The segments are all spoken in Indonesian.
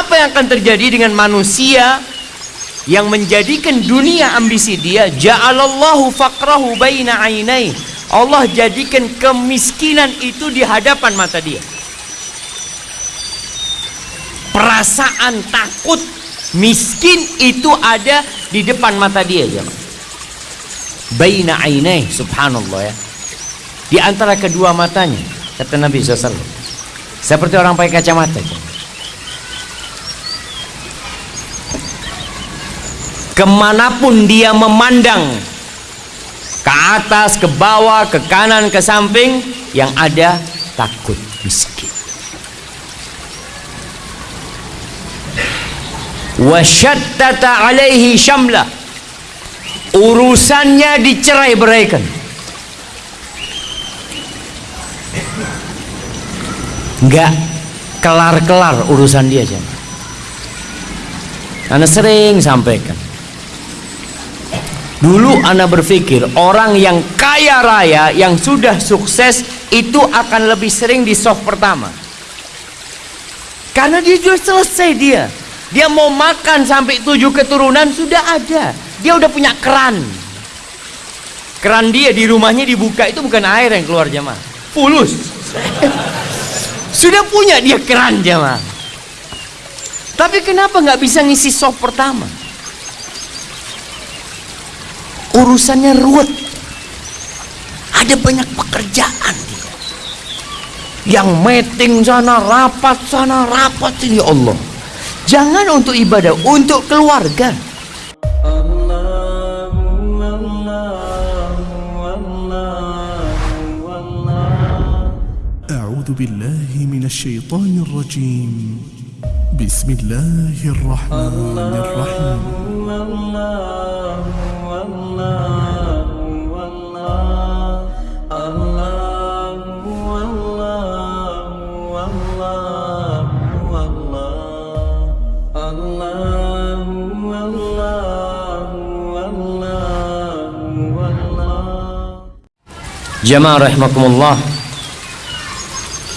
apa yang akan terjadi dengan manusia yang menjadikan dunia ambisi dia? Ja'alallahu faqrahu baina ainai. Allah jadikan kemiskinan itu di hadapan mata dia. Perasaan takut miskin itu ada di depan mata dia jemaah baina ainai subhanallah ya. Di antara kedua matanya kata Nabi SAW seperti orang pakai kacamata ke mana pun dia memandang ke atas, ke bawah, ke kanan, ke samping yang ada takut miskin. Wasyattata alaihi syamlah urusannya dicerai beraikan. Enggak kelar-kelar urusan dia jam Anda sering sampaikan dulu Anda berpikir orang yang kaya raya yang sudah sukses itu akan lebih sering di soft pertama karena dia sudah selesai dia dia mau makan sampai tujuh keturunan sudah ada. Dia udah punya keran. Keran dia di rumahnya dibuka itu bukan air yang keluar jamaah. Fulus. sudah punya dia keran jamaah. Tapi kenapa nggak bisa ngisi soft pertama? Urusannya ruwet. Ada banyak pekerjaan Yang meeting sana, rapat sana, rapat sini ya Allah. Jangan untuk ibadah, untuk keluarga. أعوذ بالله من الشيطان الرجيم بسم الله الرحمن الرحيم Jamaah rahimakumullah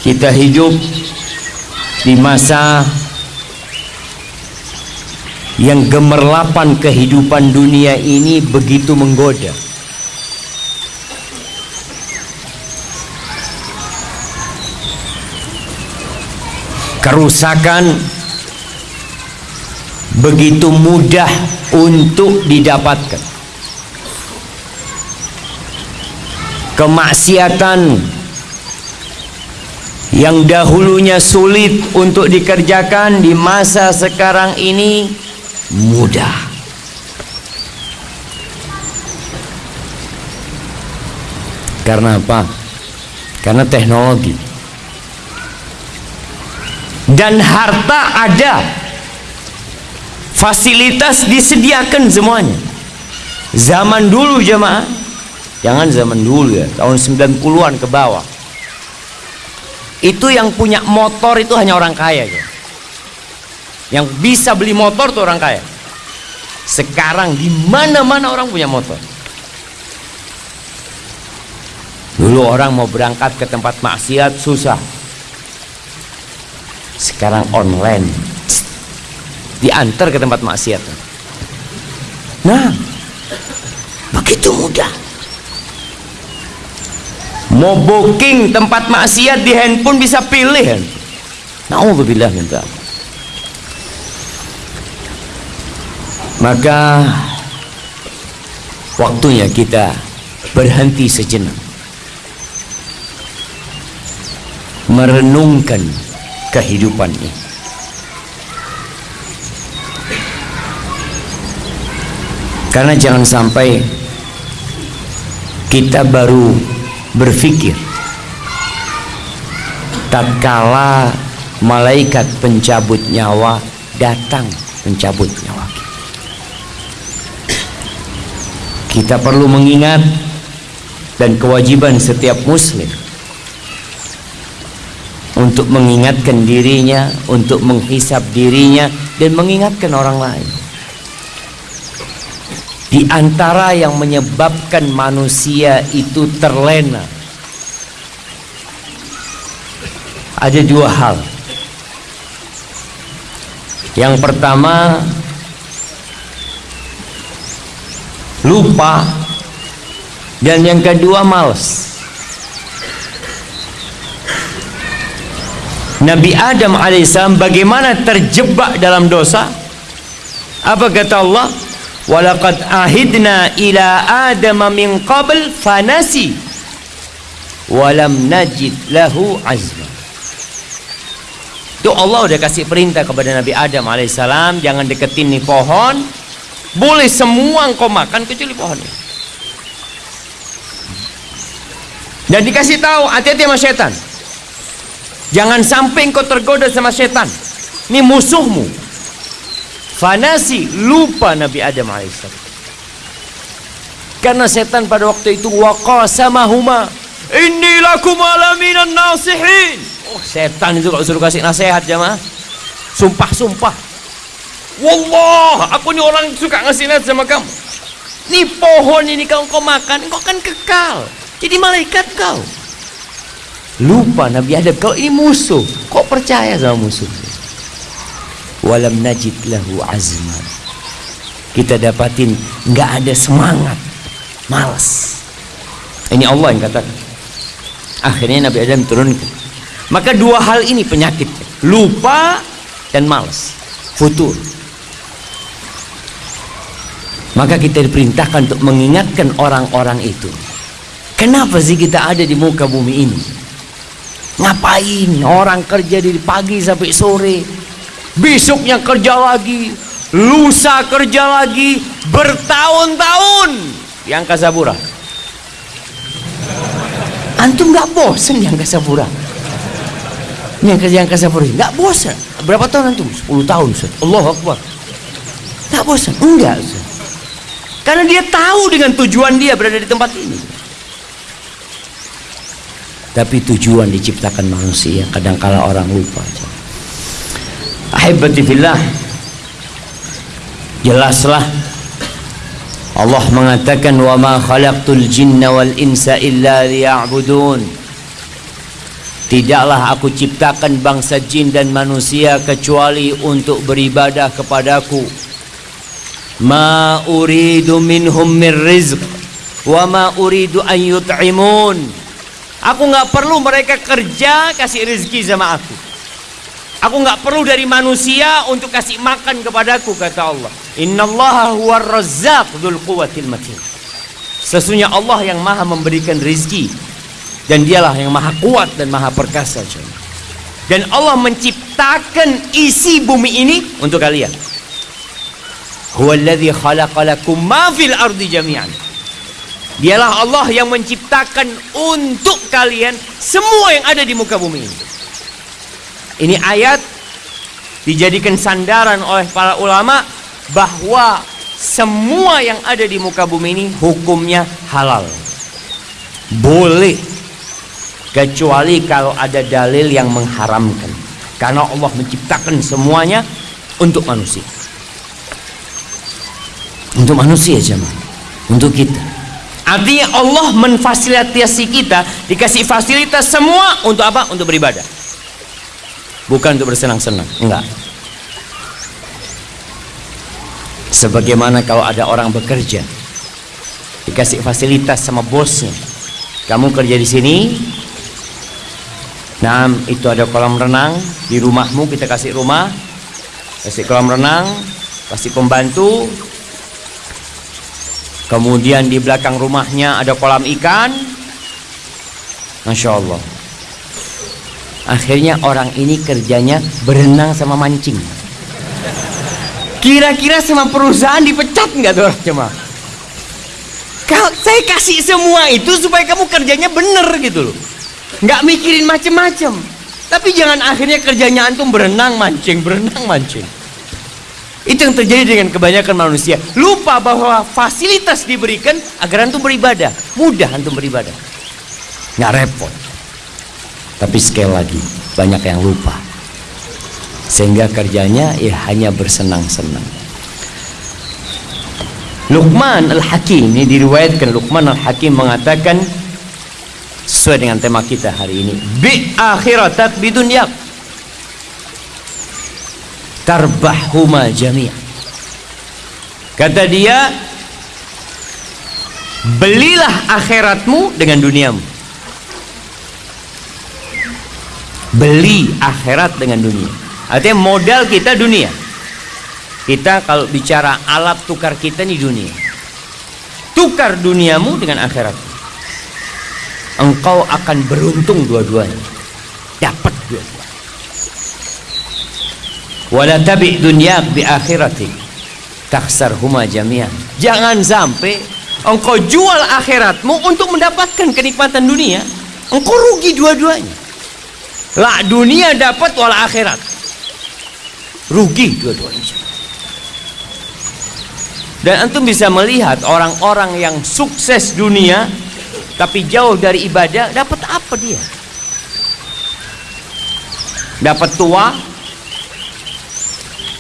Kita hidup di masa yang gemerlapan kehidupan dunia ini begitu menggoda. Kerusakan begitu mudah untuk didapatkan. Kemaksiatan yang dahulunya sulit untuk dikerjakan di masa sekarang ini mudah karena apa? karena teknologi dan harta ada fasilitas disediakan semuanya zaman dulu jemaah Jangan zaman dulu ya, tahun 90-an ke bawah. Itu yang punya motor itu hanya orang kaya ya. Yang bisa beli motor tuh orang kaya. Sekarang di mana-mana orang punya motor. Dulu orang mau berangkat ke tempat maksiat susah. Sekarang online. Diantar ke tempat maksiat. Nah, begitu mudah mau booking tempat maksiat di handphone bisa pilih Nauzubillah minta maka waktunya kita berhenti sejenak. Merenungkan kehidupan ini. Karena jangan sampai kita baru berfikir tatkala malaikat pencabut nyawa datang mencabut nyawa kita. Perlu mengingat dan kewajiban setiap muslim untuk mengingatkan dirinya, untuk menghisap dirinya dan mengingatkan orang lain. Di antara yang menyebabkan manusia itu terlena ada dua hal. Yang pertama lupa dan yang kedua males. Nabi Adam alaihissalam bagaimana terjebak dalam dosa? Apa kata Allah? Walaqad ahidna ila Adam min qabl fanasi walam najid lahu azma. Itu Allah udah kasih perintah kepada Nabi Adam alaihissalam jangan deketin nih pohon. Boleh semua engkau makan kecuali pohon. Dan dikasih tahu hati-hati sama setan. Jangan sampai engkau tergoda sama setan. Ini musuhmu. Fanasi lupa Nabi Adam alaihissalam. Karena setan pada waktu itu waqasamahuma inni lakum alaminan nasihin. Oh, setan itu kalau suruh kasih nasihat jamaah. Sumpah-sumpah. Wallah, aku ini orang suka ngasih nasihat sama kamu. Ini pohon ini kalau kau makan, kau akan kekal. Jadi malaikat kau. Lupa Nabi Adam kalau ini musuh. Kok percaya sama musuh? Walam najid lahu azman. Kita dapatin nggak ada semangat, malas. Ini Allah yang katakan. Akhirnya Nabi Adam turunkan. Maka dua hal ini penyakit. Lupa dan malas. Futur. Maka kita diperintahkan untuk mengingatkan orang-orang itu. Kenapa sih kita ada di muka bumi ini? Ngapain orang kerja dari pagi sampai sore? Besoknya kerja lagi, lusa kerja lagi, bertahun-tahun di angkasa pura. Antum nggak bosen pura? Ini yang kerja pura, nggak bosen. Berapa tahun antum? 10 tahun, Ustaz. Allah Akbar. Nggak bosan? Enggak. Karena dia tahu dengan tujuan dia berada di tempat ini. Tapi tujuan diciptakan manusia kadangkala orang lupa. Ahibati. Jelaslah Allah mengatakan wa ma khalaqtul jinna wal insa illa liya'budun. Tidaklah aku ciptakan bangsa jin dan manusia kecuali untuk beribadah kepadaku. Ma uridu minhum min rizq wa ma uridu an yut'imun. Aku nggak perlu mereka kerja kasih rezeki sama aku. Aku nggak perlu dari manusia untuk kasih makan kepadaku kata Allah. Innallaha huwar razzaq dzul quwwatil matin. Sesungguhnya Allah yang Maha memberikan rezeki dan dialah yang Maha kuat dan Maha perkasa. Dan Allah menciptakan isi bumi ini untuk kalian. Huwallazi khalaqalakum ma fil ardi jami'an. Dialah Allah yang menciptakan untuk kalian semua yang ada di muka bumi ini. Ini ayat dijadikan sandaran oleh para ulama bahwa semua yang ada di muka bumi ini hukumnya halal. Boleh kecuali kalau ada dalil yang mengharamkan. Karena Allah menciptakan semuanya untuk manusia. Untuk manusia jemaah. Untuk kita. Artinya Allah memfasilitasi kita dikasih fasilitas semua untuk apa? Untuk beribadah. Bukan untuk bersenang-senang, enggak. Sebagaimana kalau ada orang bekerja dikasih fasilitas sama bosnya. Kamu kerja di sini. Nah, itu ada kolam renang di rumahmu kita kasih rumah. Kasih kolam renang, kasih pembantu, Kemudian di belakang rumahnya ada kolam ikan. Masya Allah. Akhirnya orang ini kerjanya berenang sama mancing. Kira-kira sama perusahaan dipecat nggak tuh cuma? Kalau saya kasih semua itu supaya kamu kerjanya bener gitu loh. Nggak mikirin macem-macem. Tapi jangan akhirnya kerjanya antum berenang mancing, berenang mancing. Itu yang terjadi dengan kebanyakan manusia. Lupa bahwa fasilitas diberikan agar antum beribadah. Mudah antum beribadah. Nggak repot. Tapi sekali lagi, banyak yang lupa. Sehingga kerjanya ya hanya bersenang-senang. Luqman Al-Hakim, ini diriwayatkan Luqman Al-Hakim mengatakan sesuai dengan tema kita hari ini. Bi akhiratak bidunyak tarbahuma jami'an. Kata dia belilah akhiratmu dengan duniamu. Beli akhirat dengan dunia. Artinya modal kita dunia. Kita kalau bicara alat tukar kita nih dunia. Tukar duniamu dengan akhirat. Engkau akan beruntung dua-duanya. Dapat dua-duanya wala tabi dunia bi akhirati. Taksar huma jami'an. Jangan sampai engkau jual akhiratmu untuk mendapatkan kenikmatan dunia. Engkau rugi dua-duanya. Lah dunia dapat wal akhirat. Rugi dua-duanya. Dan antum bisa melihat orang-orang yang sukses dunia tapi jauh dari ibadah dapat apa dia? Dapat tua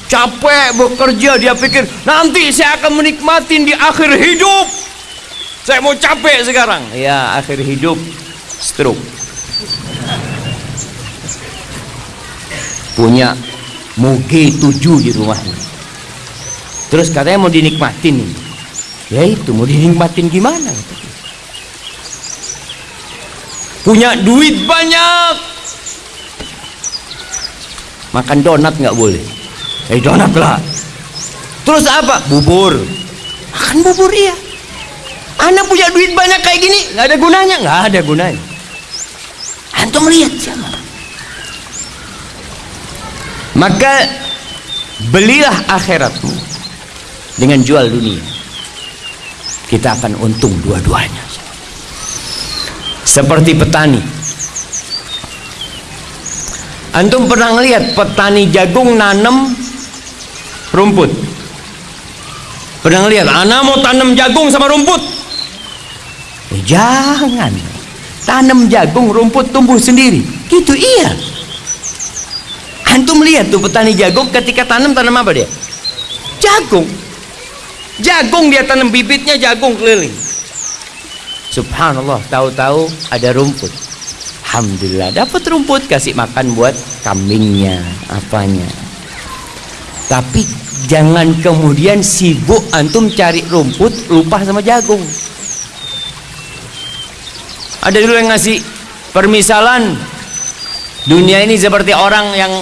capek bekerja dia pikir nanti saya akan menikmati di akhir hidup. Saya mau capek sekarang. Ya akhir hidup stroke. Punya moge tujuh di rumahnya. Terus katanya mau dinikmatin ya itu mau dinikmatin gimana? Punya duit banyak. Makan donat nggak boleh eh donat lah terus apa? Bubur. Makan bubur iya. Anak punya duit banyak kayak gini nggak ada gunanya. Nggak ada gunanya. Antum lihat siapa? Maka belilah akhiratmu dengan jual dunia. Kita akan untung dua-duanya. Seperti petani. Antum pernah lihat petani jagung nanam rumput pernah lihat anak mau tanam jagung sama rumput eh, jangan tanam jagung rumput tumbuh sendiri gitu iya Antum lihat tuh petani jagung ketika tanam tanam apa dia? Jagung. Jagung dia tanam bibitnya jagung keliling. Subhanallah, tahu-tahu ada rumput. Alhamdulillah dapat rumput kasih makan buat kambingnya, apanya. Tapi jangan kemudian sibuk antum cari rumput lupa sama jagung. Ada dulu yang ngasih permisalan. Dunia ini seperti orang yang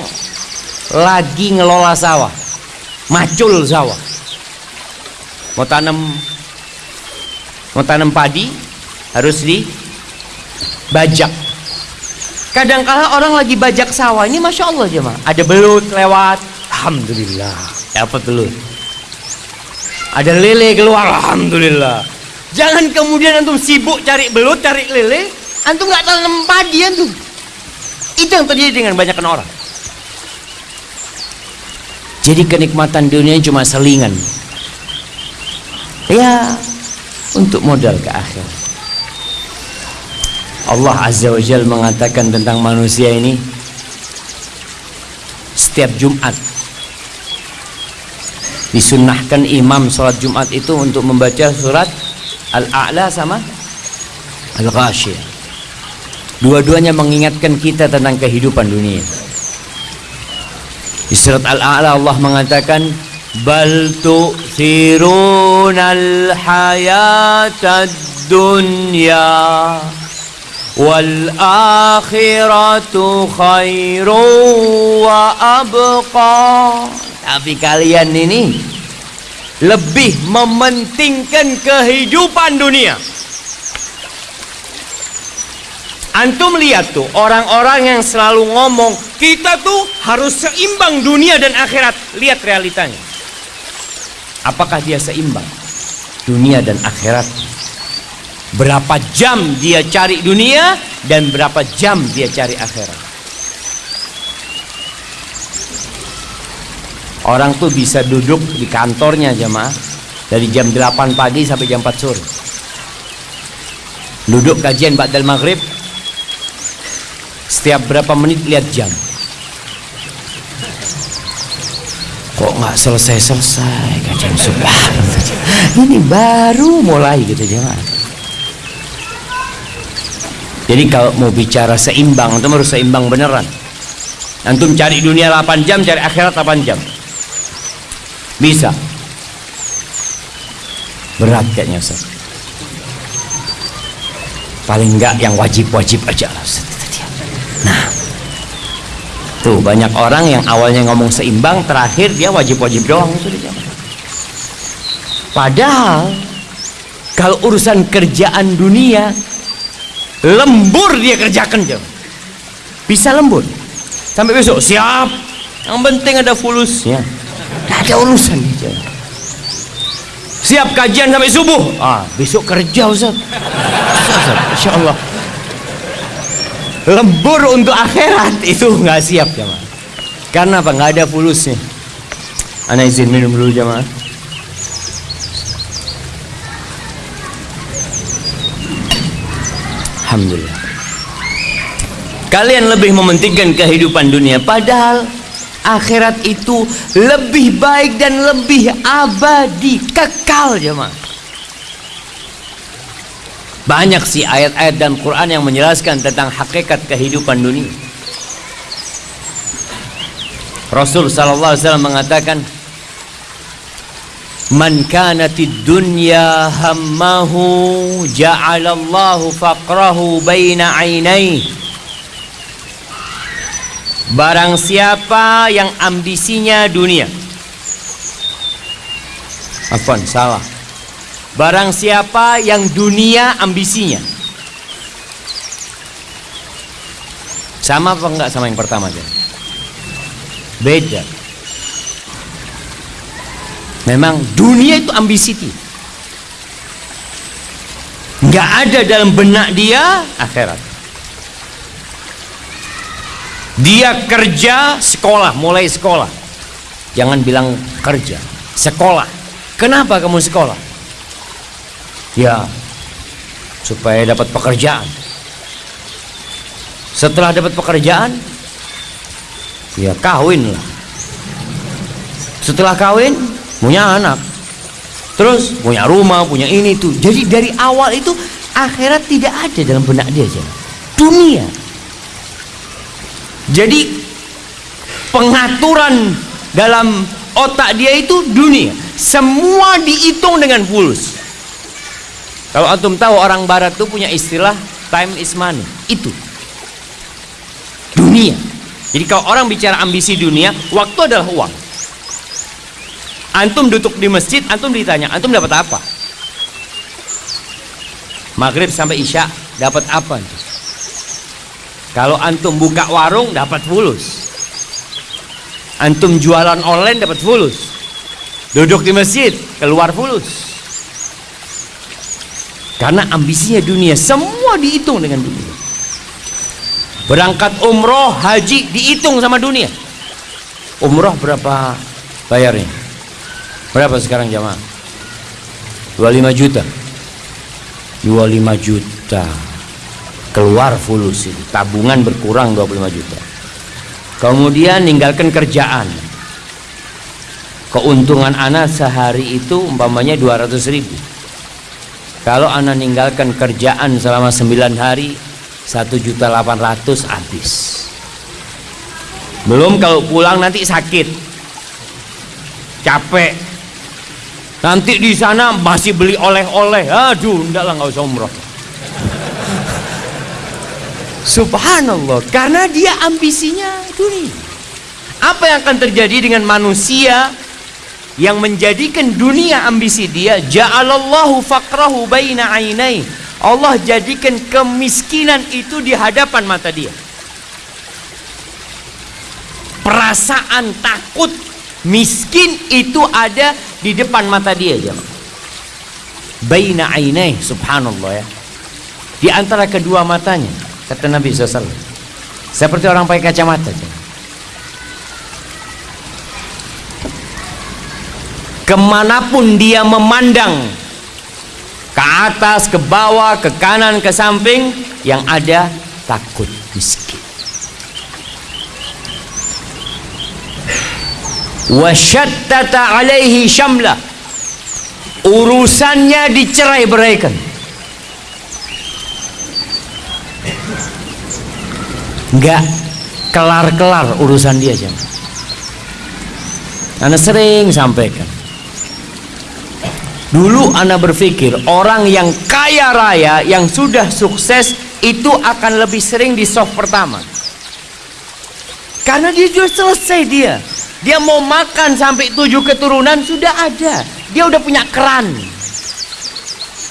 lagi ngelola sawah. Macul sawah. Mau tanam mau tanam padi harus dibajak kadangkala orang lagi bajak sawah ini masya Allah jemaah. Ada belut lewat. Alhamdulillah dapat belut ada lele keluar alhamdulillah. Jangan kemudian antum sibuk cari belut cari lele antum nggak tanam padi antum. Itu yang terjadi dengan banyak orang. Jadi kenikmatan dunia cuma selingan. Ya untuk modal ke akhir. Allah Azza wa Jal mengatakan tentang manusia ini setiap Jumat disunnahkan imam sholat Jumat itu untuk membaca surat Al-A'la sama Al-Ghashiyah dua-duanya mengingatkan kita tentang kehidupan dunia. Di surat Al-A'la Allah mengatakan bal tu'thirunal hayatad dunya wal akhiratu khairu wa abqa tapi kalian ini lebih mementingkan kehidupan dunia Antum lihat tuh orang-orang yang selalu ngomong kita tuh harus seimbang dunia dan akhirat. Lihat realitanya. Apakah dia seimbang dunia dan akhirat? Berapa jam dia cari dunia dan berapa jam dia cari akhirat? Orang tuh bisa duduk di kantornya jemaah. Dari jam 8 pagi sampai jam 4 sore. Duduk kajian Ba'dal Maghrib. Setiap berapa menit lihat jam. Kok nggak selesai-selesai kajian? Subhanallah. Ini baru mulai gitu jangan jadi kalau mau bicara seimbang itu harus seimbang beneran antum cari dunia 8 jam cari akhirat 8 jam Bisa. Berat kayaknya Ustaz. Paling enggak yang wajib-wajib aja. Nah, tuh banyak orang yang awalnya ngomong seimbang, terakhir dia wajib-wajib doang. Padahal kalau urusan kerjaan dunia lembur dia kerjakan jam. Bisa lembur. Sampai besok siap. Yang penting ada fulusnya. Tidak ada urusan dia. Siap kajian sampai subuh. Ah, besok kerja Ustaz. Insya Allah. Lembur untuk akhirat itu nggak siap jemaah. Karena apa? Nggak ada fulusnya. Ana izin minum dulu jemaah. Alhamdulillah. Kalian lebih mementingkan kehidupan dunia padahal akhirat itu lebih baik dan lebih abadi, kekal jemaah. Banyak sih ayat-ayat dan Quran yang menjelaskan tentang hakikat kehidupan dunia. Rasul sallallahu alaihi wasallam mengatakan Man kanatid dunya hammahu ja'alallahu faqrahu baina ainai Barang siapa yang ambisinya dunia. Afwan, salah. Barang siapa yang dunia ambisinya. Sama apa enggak sama yang pertama aja? Beda Memang dunia itu ambisi dia. Nggak ada dalam benak dia akhirat. Dia kerja sekolah, mulai sekolah. Jangan bilang kerja, sekolah. Kenapa kamu sekolah? Ya, supaya dapat pekerjaan. Setelah dapat pekerjaan, ya kawin lah. Setelah kawin, punya anak. Terus punya rumah punya ini tuh. Jadi dari awal itu akhirat tidak ada dalam benak dia aja dunia. Jadi pengaturan dalam otak dia itu dunia. Semua dihitung dengan fulus. Kalau antum tahu orang barat tuh punya istilah time is money. Itu. Dunia. Jadi kalau orang bicara ambisi dunia waktu adalah uang Antum duduk di masjid, antum ditanya, antum dapat apa? Maghrib sampai Isya dapat apa? Kalau antum buka warung dapat fulus. Antum jualan online dapat fulus. Duduk di masjid keluar fulus. Karena ambisinya dunia, semua dihitung dengan dunia. Berangkat umroh, haji dihitung sama dunia. Umroh berapa bayarnya? Berapa sekarang jamaah? 25 juta. 25 juta. Keluar fulus itu. Tabungan berkurang 25 juta. Kemudian ninggalkan kerjaan. Keuntungan anak sehari itu umpamanya 200 ribu. Kalau anak ninggalkan kerjaan selama 9 hari 1 juta 800 habis. Belum kalau pulang nanti sakit. Capek, Nanti di sana masih beli oleh-oleh. Aduh, enggak lah nggak usah umroh. Subhanallah, karena dia ambisinya dunia. Apa yang akan terjadi dengan manusia yang menjadikan dunia ambisi dia? Ja'alallahu faqrahu baina ainai. Allah jadikan kemiskinan itu di hadapan mata dia. Perasaan takut miskin itu ada di depan mata dia jemaah. Baina ainai subhanallah ya. Di antara kedua matanya kata Nabi SAW seperti orang pakai kacamata jemaah. ke mana pun dia memandang ke atas, ke bawah, ke kanan, ke samping yang ada takut miskin wasyattata alaihi syamla urusannya dicerai beraikan enggak kelar-kelar urusan dia jam Anda sering sampaikan. Dulu Anda berpikir orang yang kaya raya yang sudah sukses itu akan lebih sering di soft pertama. Karena dia sudah selesai dia. Dia mau makan sampai tujuh keturunan sudah ada. Dia udah punya keran.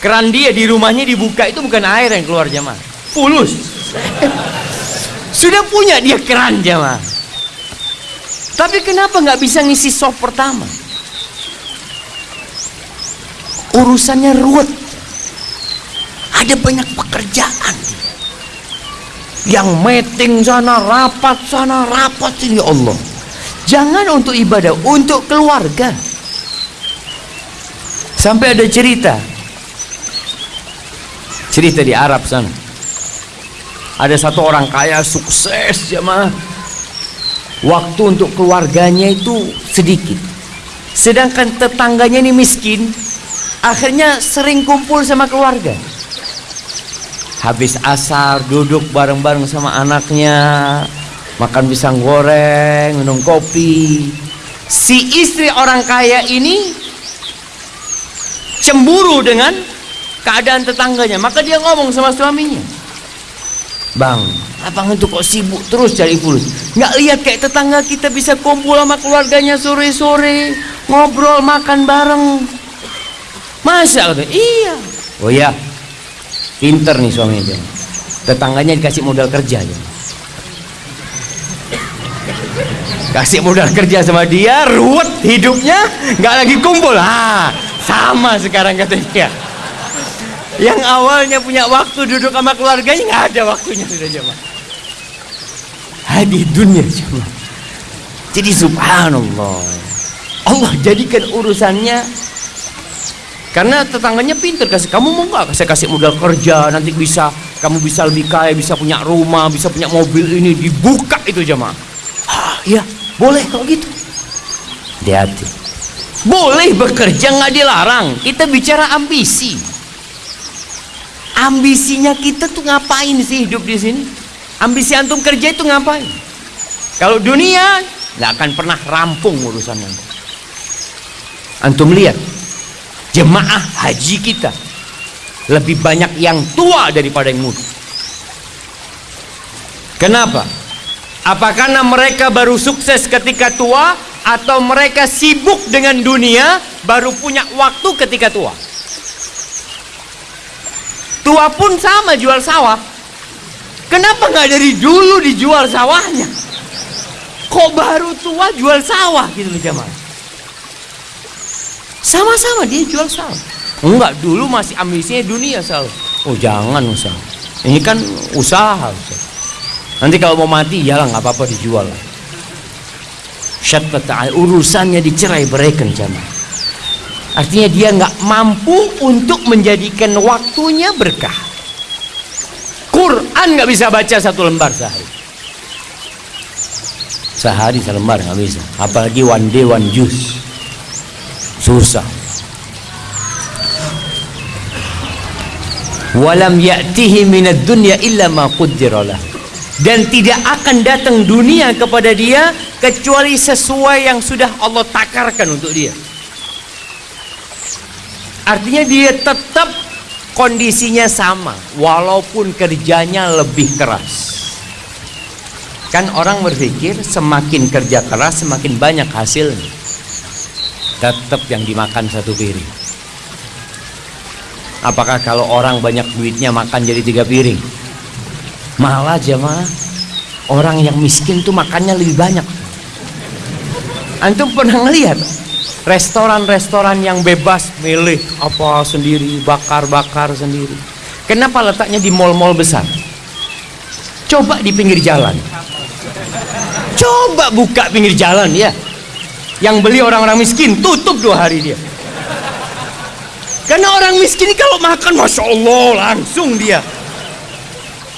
Keran dia di rumahnya dibuka itu bukan air yang keluar jamaah. Fulus. sudah punya dia keran jamaah. Tapi kenapa nggak bisa ngisi soft pertama? Urusannya ruwet. Ada banyak pekerjaan. Yang meeting sana, rapat sana, rapat sini ya Allah. Jangan untuk ibadah, untuk keluarga. Sampai ada cerita. Cerita di Arab sana. Ada satu orang kaya sukses jemaah. Waktu untuk keluarganya itu sedikit. Sedangkan tetangganya ini miskin, akhirnya sering kumpul sama keluarga. Habis asar duduk bareng-bareng sama anaknya, makan pisang goreng, minum kopi. Si istri orang kaya ini cemburu dengan keadaan tetangganya, maka dia ngomong sama suaminya. Bang, abang itu kok sibuk terus cari fulus? Nggak lihat kayak tetangga kita bisa kumpul sama keluarganya sore-sore, ngobrol, makan bareng. Masa? Iya. Oh iya, pinter nih suaminya. Tetangganya dikasih modal kerja ya. Kasih modal kerja sama dia ruwet hidupnya nggak lagi kumpul. Ah sama sekarang katanya. Yang awalnya punya waktu duduk sama keluarganya nggak ada waktunya sudah jemaah. Di dunia cuma jadi subhanallah. Allah jadikan urusannya karena tetangganya pinter kasih kamu mau nggak saya kasih modal kerja? Nanti bisa kamu bisa lebih kaya bisa punya rumah bisa punya mobil ini. Dibuka itu jemaah. Ah iya boleh kalau gitu. Hati-hati. Boleh bekerja nggak dilarang. Kita bicara ambisi. Ambisinya kita tuh ngapain sih hidup di sini? Ambisi antum kerja itu ngapain? Kalau dunia nggak akan pernah rampung urusan antum. Antum lihat jemaah haji kita lebih banyak yang tua daripada yang muda. Kenapa Apakah mereka baru sukses ketika tua atau mereka sibuk dengan dunia baru punya waktu ketika tua? Tua pun sama jual sawah. Kenapa nggak dari dulu dijual sawahnya? Kok baru tua jual sawah gitu loh jamaah? Sama-sama dia jual sawah. Enggak, dulu masih ambisinya dunia sawah. Oh jangan usaha. Ini kan usaha. usaha. Nanti kalau mau mati, ya nggak apa-apa dijual. Syatbat urusannya dicerai beraikan jamaah. Artinya dia nggak mampu untuk menjadikan waktunya berkah. Quran nggak bisa baca satu lembar sehari. Sehari selembar nggak bisa. Apalagi one day one juice. Susah. Walam ya'tihi minad dunya illa ma dan tidak akan datang dunia kepada dia kecuali sesuai yang sudah Allah takarkan untuk dia. Artinya dia tetap kondisinya sama walaupun kerjanya lebih keras. Kan orang berpikir semakin kerja keras semakin banyak hasilnya. Tetap yang dimakan satu piring. Apakah kalau orang banyak duitnya makan jadi tiga piring malah jemaah orang yang miskin tuh makannya lebih banyak. Antum pernah ngelihat restoran-restoran yang bebas milih apa sendiri bakar-bakar sendiri? Kenapa letaknya di mall-mall besar? Coba di pinggir jalan. Coba buka pinggir jalan ya. Yang beli orang-orang miskin tutup dua hari dia. Karena orang miskin kalau makan masya Allah langsung dia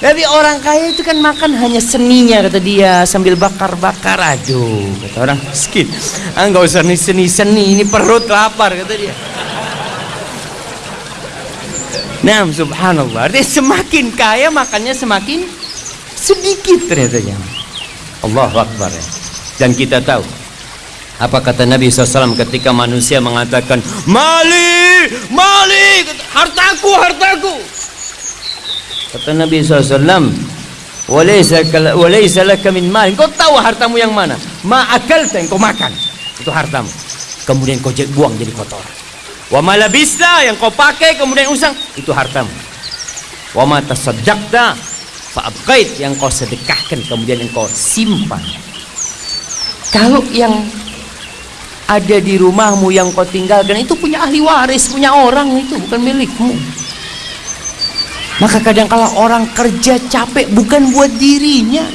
tapi orang kaya itu kan makan hanya seninya kata dia sambil bakar-bakar aduh kata orang miskin ah usah nih seni-seni ini perut lapar kata dia Nah subhanallah Artinya semakin kaya makannya semakin sedikit ternyata ya. Allah Akbar ya. Dan kita tahu Apa kata Nabi SAW ketika manusia mengatakan Mali, Mali, hartaku, hartaku Kata Nabi SAW Walaysa laka min Kau tahu hartamu yang mana? Ma akalta yang kau makan. Itu hartamu. Kemudian kau buang jadi kotor. Wa malabista yang kau pakai kemudian usang. Itu hartamu. Wa ma tasaddaqta Fa'abqait. Yang kau sedekahkan kemudian yang kau simpan. Kalau yang ada di rumahmu yang kau tinggalkan itu punya ahli waris, punya orang itu bukan milikmu. Maka kadang kala orang kerja capek bukan buat dirinya.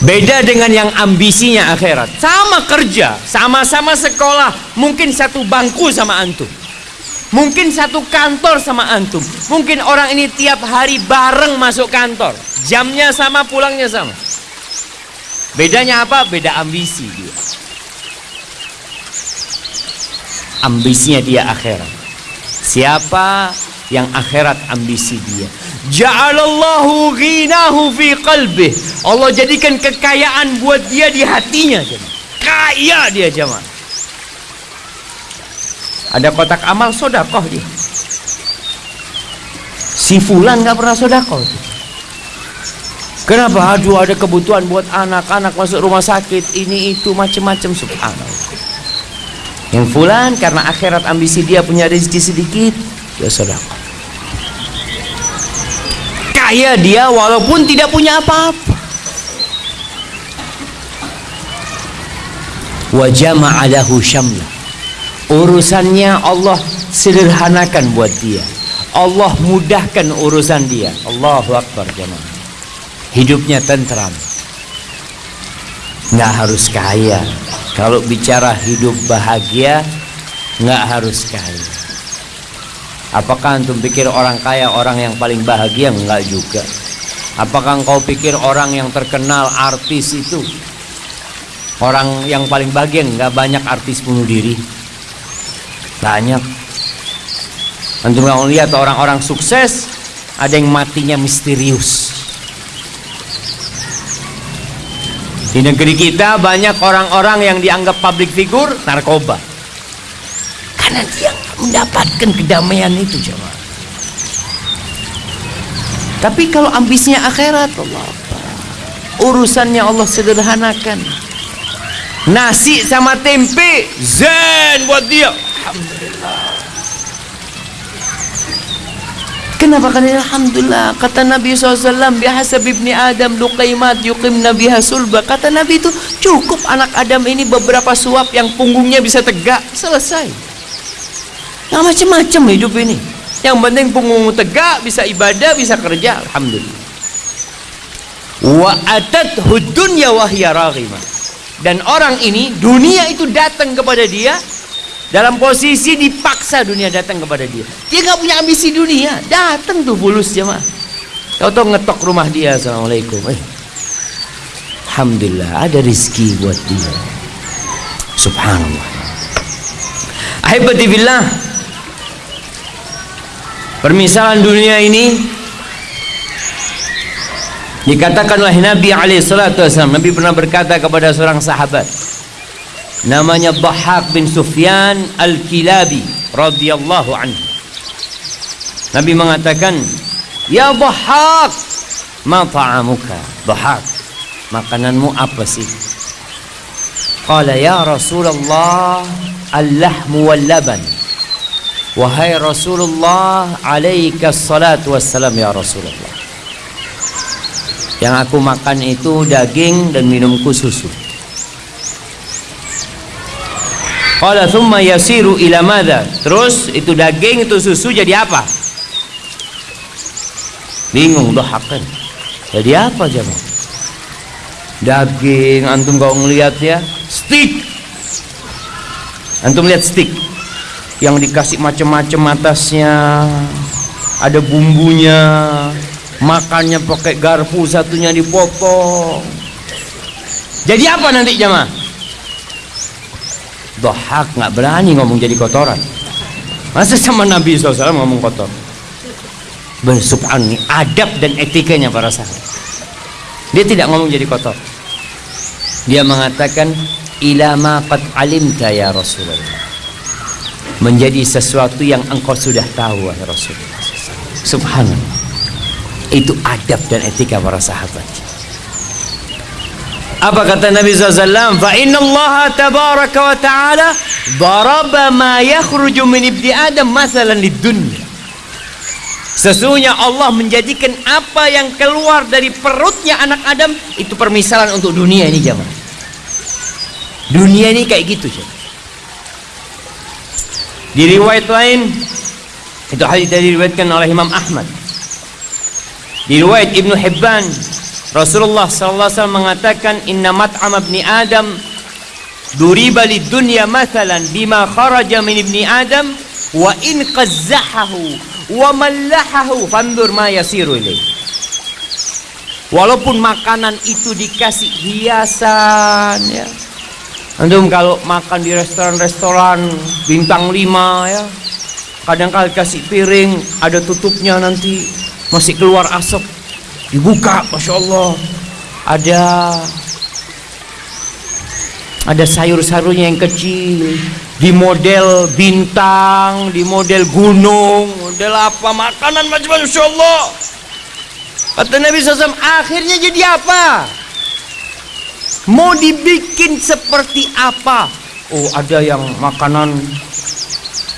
Beda dengan yang ambisinya akhirat. Sama kerja, sama-sama sekolah, mungkin satu bangku sama antum. Mungkin satu kantor sama antum. Mungkin orang ini tiap hari bareng masuk kantor. Jamnya sama, pulangnya sama. Bedanya apa? Beda ambisi dia. Ambisinya dia akhirat. Siapa yang akhirat ambisi dia? Ja'alallahu ghinahu fi qalbih. Allah jadikan kekayaan buat dia di hatinya. Jemaah. Kaya dia jemaah. Ada kotak amal sodakoh dia. Si fulan nggak pernah sodakoh. Dia. Kenapa? Aduh ada kebutuhan buat anak-anak masuk rumah sakit ini itu macam-macam subhanallah. Yang fulan karena akhirat ambisi dia punya rezeki sedikit, ya sedekah. Kaya dia walaupun tidak punya apa-apa. Wa jama'a lahu syamla. Urusannya Allah sederhanakan buat dia. Allah mudahkan urusan dia. Allahu akbar jemaah hidupnya tentram nggak harus kaya kalau bicara hidup bahagia nggak harus kaya. Apakah antum pikir orang kaya orang yang paling bahagia? Nggak juga. Apakah engkau pikir orang yang terkenal artis itu orang yang paling bahagia? Nggak banyak artis bunuh diri. Banyak. Antum nggak lihat orang-orang sukses ada yang matinya misterius Di negeri kita banyak orang-orang yang dianggap public figure narkoba. Karena dia mendapatkan kedamaian itu jemaah. Tapi kalau ambisinya akhirat Allah urusannya Allah sederhanakan. Nasi sama tempe zen buat dia. Alhamdulillah. Kenapa? Kan Alhamdulillah kata Nabi SAW biasa ibni Adam luqaimat yuqim Nabi sulba. Kata Nabi itu cukup anak Adam ini beberapa suap yang punggungnya bisa tegak. Selesai. Nggak macam-macam hidup ini. Yang penting punggung tegak bisa ibadah bisa kerja. Alhamdulillah. Wa atat hudunya wahya dan orang ini dunia itu datang kepada dia dalam posisi dipaksa dunia datang kepada dia. Dia nggak punya ambisi dunia. Datang tuh bulus jemaah. Kau tahu ngetok rumah dia assalamualaikum. Eh. alhamdulillah ada rizki buat dia. Subhanallah. Ahibati billah permisalan dunia ini dikatakan oleh Nabi alaihi salatu wasallam Nabi pernah berkata kepada seorang sahabat namanya Dhahak bin Sufyan Al-Kilabi radhiyallahu anhu. Nabi mengatakan ya Dhahak ma ta'amuka? Dhahak makananmu apa sih? Qala ya Rasulullah al-lahmu wal-laban. Wahai Rasulullah alaika salatu wassalam ya Rasulullah. Yang aku makan itu daging dan minumku susu Qala thumma yasiru ila madha? Terus itu daging itu susu jadi apa? Bingung dohakan. Jadi apa jemaah? Daging antum kau ngelihat ya, stick. Antum lihat stick yang dikasih macam-macam atasnya, ada bumbunya, makannya pakai garpu satunya dipotong. Jadi apa nanti jemaah? Dohak nggak berani ngomong jadi kotoran. Masa sama Nabi SAW ngomong kotor? Bersubhan adab dan etikanya para sahabat. Dia tidak ngomong jadi kotor. dia mengatakan ila ma qad alimta ya Rasulullah menjadi sesuatu yang engkau sudah tahu Rasulullah subhanallah itu adab dan etika para sahabat apa kata Nabi SAW fa inna Allah tabaraka wa ta'ala daraba ma yakhruju min ibni adam masalan di dunia Sesungguhnya Allah menjadikan apa yang keluar dari perutnya anak Adam itu permisalan untuk dunia ini jamaah. Dunia ini kayak gitu jamaah. Di riwayat lain itu hadis dari diriwayatkan oleh Imam Ahmad. Di riwayat Ibnu Hibban Rasulullah wasallam mengatakan inna mat'am ibni Adam duriba lid dunya mathalan bima kharaja min ibni Adam wa in qazzahahu wa mallahahu fandur ma yasiru ilaih walaupun makanan itu dikasih hiasan ya. Antum kalau makan di restoran-restoran bintang 5 ya. Kadang kali kasih piring ada tutupnya nanti masih keluar asap dibuka Masya Allah. Ada ada sayur-sayurnya yang kecil. Di model bintang di model gunung. Model apa? Makanan macam-macam Masya Allah. Kata Nabi SAW akhirnya jadi apa? Mau dibikin seperti apa? Oh ada yang makanan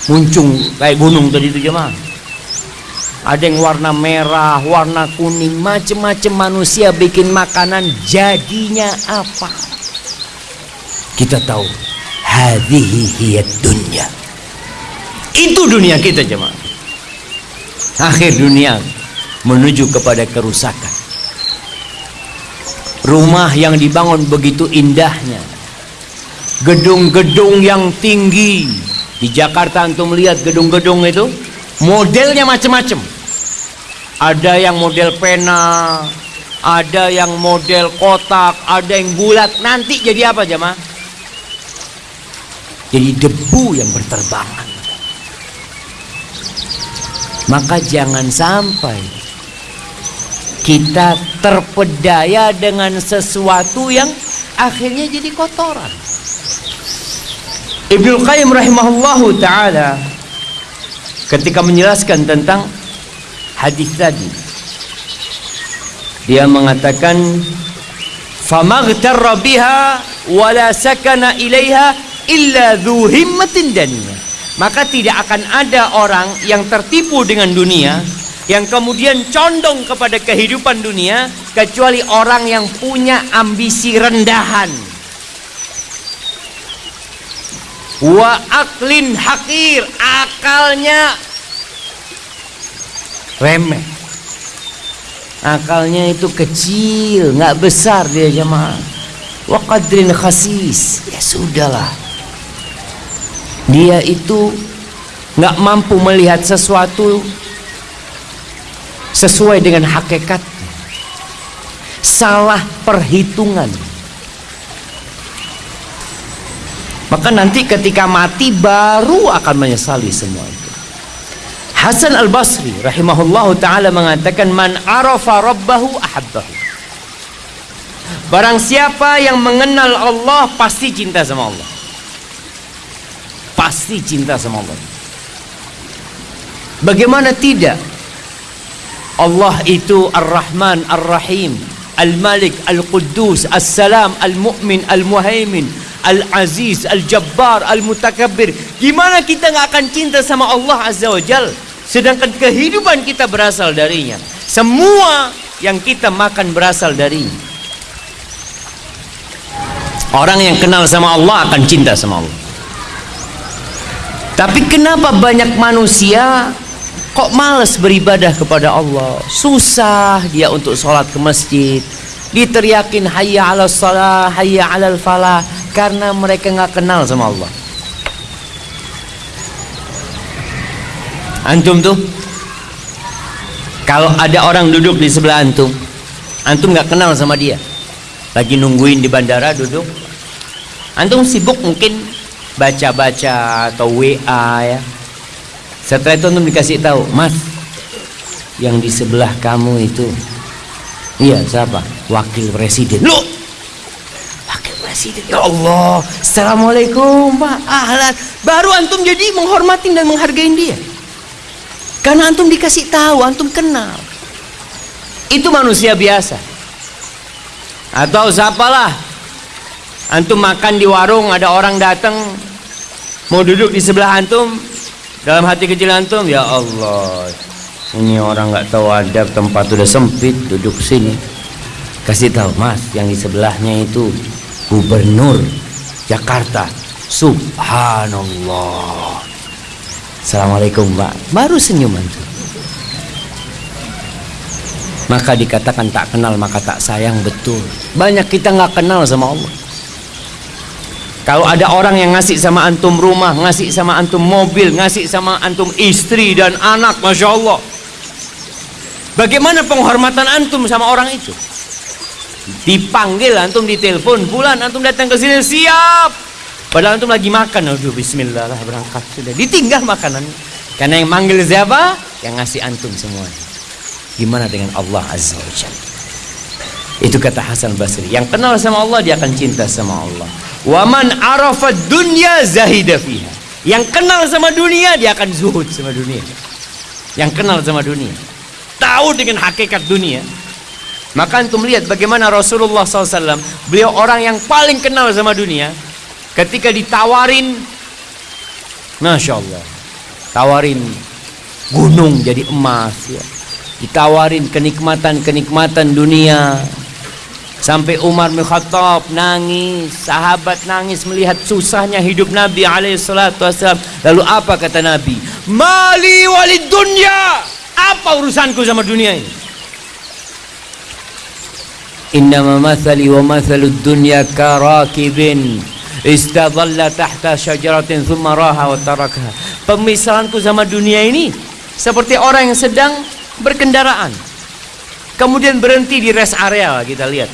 muncung kayak gunung tadi itu jemaah ada yang warna merah warna kuning macam-macam manusia bikin makanan jadinya apa? Kita tahu hadhihi hiyad dunya. Itu dunia kita jemaah. Akhir dunia menuju kepada kerusakan. Rumah yang dibangun begitu indahnya. Gedung-gedung yang tinggi. Di Jakarta antum melihat gedung-gedung itu modelnya macam-macam ada yang model pena ada yang model kotak ada yang bulat. Nanti jadi apa jemaah? Jadi debu yang berterbangan. Maka jangan sampai kita terpedaya dengan sesuatu yang akhirnya jadi kotoran. Ibnu Qayyim rahimahullahu taala ketika menjelaskan tentang hadis tadi. Dia mengatakan famaghtarra biha wala sakana ilaiha illa dhu himmatin daniyah maka tidak akan ada orang yang tertipu dengan dunia yang kemudian condong kepada kehidupan dunia kecuali orang yang punya ambisi rendahan. Wa aklin hakir akalnya remeh. Akalnya itu kecil nggak besar dia jemaah. Wa qadrin khasis. Ya sudahlah. Dia itu nggak mampu melihat sesuatu sesuai dengan hakikat. Salah perhitungan. Maka nanti ketika mati baru akan menyesali semua Hasan al-Basri rahimahullah ta'ala mengatakan man arafa rabbahu ahabbahu. Barang siapa yang mengenal Allah pasti cinta sama Allah. Pasti cinta sama Allah. Bagaimana tidak? Allah itu Ar-Rahman Ar-Rahim Al-Malik Al-Quddus As-Salam Al-Mu'min Al-Muhaimin Al-Aziz Al-Jabbar Al-Mutakabbir. Gimana kita nggak akan cinta sama Allah Azza wa Jal sedangkan kehidupan kita berasal darinya semua yang kita makan berasal darinya orang yang kenal sama Allah akan cinta sama Allah tapi kenapa banyak manusia kok males beribadah kepada Allah? Susah dia untuk sholat ke masjid. Diteriakin hayya ala salah, hayya ala falah karena mereka nggak kenal sama Allah. Antum tuh kalau ada orang duduk di sebelah antum, antum nggak kenal sama dia. Lagi nungguin di bandara duduk. Antum sibuk mungkin baca-baca atau WA ya. Setelah itu antum dikasih tahu, Mas, yang di sebelah kamu itu, iya siapa? Wakil Presiden. Lu, Wakil presiden ya Allah assalamualaikum pak ahlan baru antum jadi menghormatin dan menghargai dia karena antum dikasih tahu antum kenal. Itu manusia biasa. Atau siapalah. Antum makan di warung ada orang datang mau duduk di sebelah antum dalam hati kecil antum ya Allah ini orang nggak tahu adab tempat udah sempit duduk sini. Kasih tahu mas yang di sebelahnya itu gubernur Jakarta. Subhanallah assalamualaikum pak. Baru senyuman tuh maka dikatakan tak kenal maka tak sayang betul. Banyak kita nggak kenal sama Allah. Kalau ada orang yang ngasih sama antum rumah ngasih sama antum mobil ngasih sama antum istri dan anak Masya Allah. Bagaimana penghormatan antum sama orang itu? Dipanggil antum ditelepon, bulan antum datang ke sini siap. Padahal antum lagi makan, aduh bismillah lah berangkat sudah. Ditinggal makanan. Karena yang manggil siapa? Yang ngasih antum semua. Gimana dengan Allah Azza wa Jalla? Itu kata Hasan Basri. Yang kenal sama Allah dia akan cinta sama Allah. Waman arafat dunya zahida fiha. Yang kenal sama dunia dia akan zuhud sama dunia. Yang kenal sama dunia tahu dengan hakikat dunia maka antum lihat bagaimana Rasulullah SAW beliau orang yang paling kenal sama dunia ketika ditawarin Masya Allah tawarin gunung jadi emas ya. ditawarin kenikmatan-kenikmatan dunia. Sampai Umar bin Khattab nangis sahabat nangis melihat susahnya hidup Nabi alaihissalam lalu apa kata Nabi? Mali walid dunya apa urusanku sama dunia ini? Innama mathali wa mathalu dunya karakibin istadalla tahta syajaratin thumma raha wa tarakaha. Pemisahanku sama dunia ini seperti orang yang sedang berkendaraan. Kemudian berhenti di rest area kita lihat.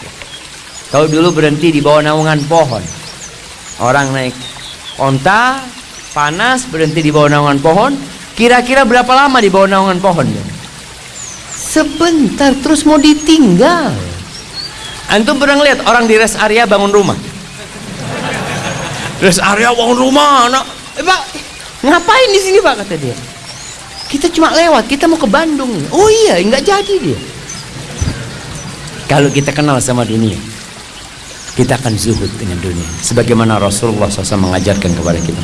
Kalau dulu berhenti di bawah naungan pohon. Orang naik onta, panas, berhenti di bawah naungan pohon, Kira-kira berapa lama di bawah naungan pohon? Sebentar terus mau ditinggal. Antum pernah lihat orang di rest area bangun rumah? Rest area bangun rumah, anak. Eh, Pak, ngapain di sini Pak kata dia? Kita cuma lewat, kita mau ke Bandung. Oh iya, nggak jadi dia. Kalau kita kenal sama dunia, kita akan zuhud dengan dunia. Sebagaimana Rasulullah SAW mengajarkan kepada kita.